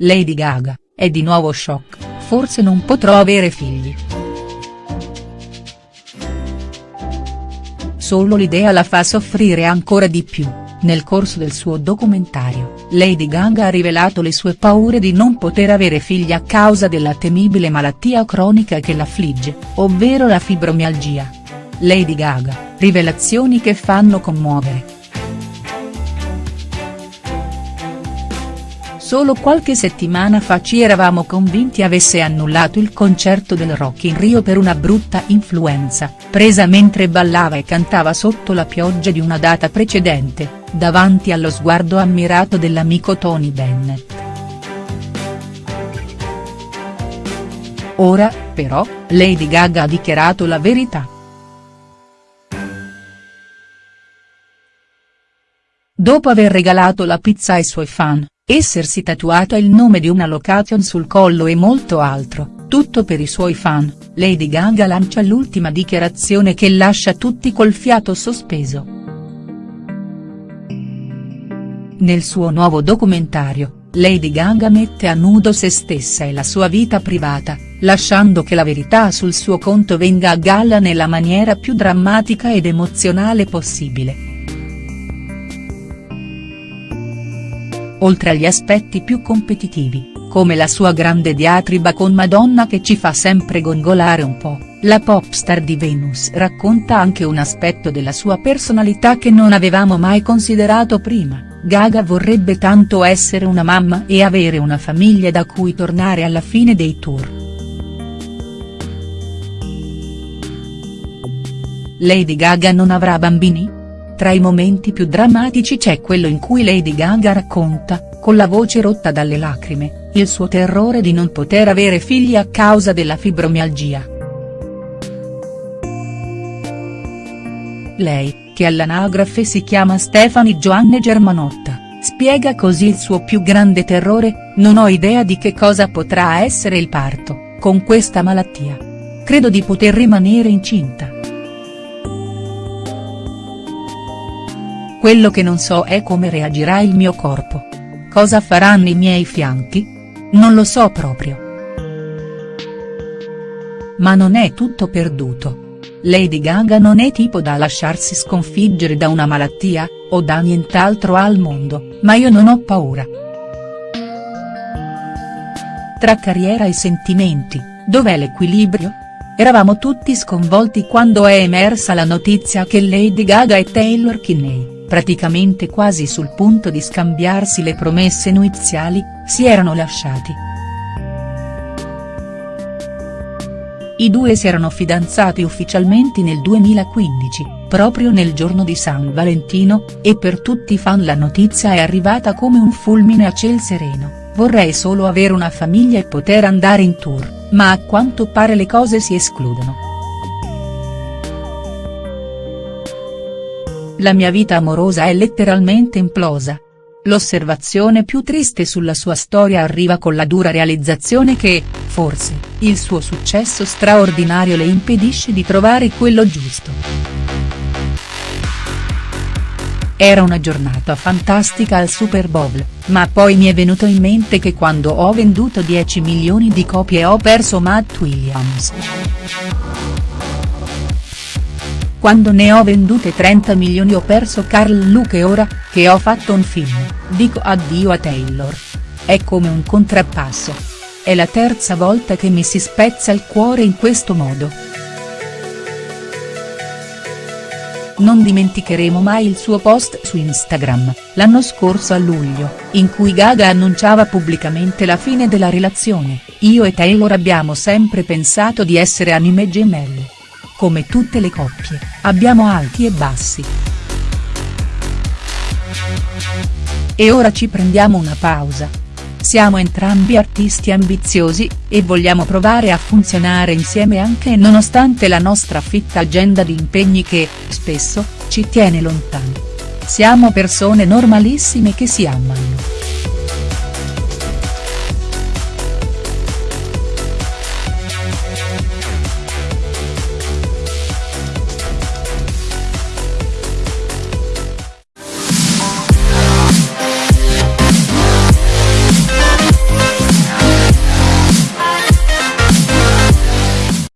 Lady Gaga, è di nuovo shock, forse non potrò avere figli. Solo l'idea la fa soffrire ancora di più, nel corso del suo documentario, Lady Gaga ha rivelato le sue paure di non poter avere figli a causa della temibile malattia cronica che l'affligge, ovvero la fibromialgia. Lady Gaga, rivelazioni che fanno commuovere. Solo qualche settimana fa ci eravamo convinti avesse annullato il concerto del Rock in Rio per una brutta influenza, presa mentre ballava e cantava sotto la pioggia di una data precedente, davanti allo sguardo ammirato dell'amico Tony Bennett. Ora, però, Lady Gaga ha dichiarato la verità. Dopo aver regalato la pizza ai suoi fan, essersi tatuata il nome di una location sul collo e molto altro, tutto per i suoi fan, Lady Gaga lancia l'ultima dichiarazione che lascia tutti col fiato sospeso. Nel suo nuovo documentario, Lady Gaga mette a nudo se stessa e la sua vita privata, lasciando che la verità sul suo conto venga a galla nella maniera più drammatica ed emozionale possibile. Oltre agli aspetti più competitivi, come la sua grande diatriba con Madonna che ci fa sempre gongolare un po', la popstar di Venus racconta anche un aspetto della sua personalità che non avevamo mai considerato prima, Gaga vorrebbe tanto essere una mamma e avere una famiglia da cui tornare alla fine dei tour. Lady Gaga non avrà bambini?. Tra i momenti più drammatici c'è quello in cui Lady Gaga racconta, con la voce rotta dalle lacrime, il suo terrore di non poter avere figli a causa della fibromialgia. Lei, che all'anagrafe si chiama Stefani Joanne Germanotta, spiega così il suo più grande terrore, non ho idea di che cosa potrà essere il parto, con questa malattia. Credo di poter rimanere incinta. Quello che non so è come reagirà il mio corpo. Cosa faranno i miei fianchi? Non lo so proprio. Ma non è tutto perduto. Lady Gaga non è tipo da lasciarsi sconfiggere da una malattia, o da nient'altro al mondo, ma io non ho paura. Tra carriera e sentimenti, dov'è l'equilibrio? Eravamo tutti sconvolti quando è emersa la notizia che Lady Gaga e Taylor Kinney praticamente quasi sul punto di scambiarsi le promesse nuziali, si erano lasciati. I due si erano fidanzati ufficialmente nel 2015, proprio nel giorno di San Valentino, e per tutti i fan la notizia è arrivata come un fulmine a ciel sereno, vorrei solo avere una famiglia e poter andare in tour, ma a quanto pare le cose si escludono. La mia vita amorosa è letteralmente implosa. L'osservazione più triste sulla sua storia arriva con la dura realizzazione che, forse, il suo successo straordinario le impedisce di trovare quello giusto. Era una giornata fantastica al Super Bowl, ma poi mi è venuto in mente che quando ho venduto 10 milioni di copie ho perso Matt Williams. Quando ne ho vendute 30 milioni ho perso Carl Luke e ora, che ho fatto un film, dico addio a Taylor. È come un contrappasso. È la terza volta che mi si spezza il cuore in questo modo. Non dimenticheremo mai il suo post su Instagram, l'anno scorso a luglio, in cui Gaga annunciava pubblicamente la fine della relazione, io e Taylor abbiamo sempre pensato di essere anime gemelle. Come tutte le coppie, abbiamo alti e bassi. E ora ci prendiamo una pausa. Siamo entrambi artisti ambiziosi, e vogliamo provare a funzionare insieme anche nonostante la nostra fitta agenda di impegni che, spesso, ci tiene lontani. Siamo persone normalissime che si amano.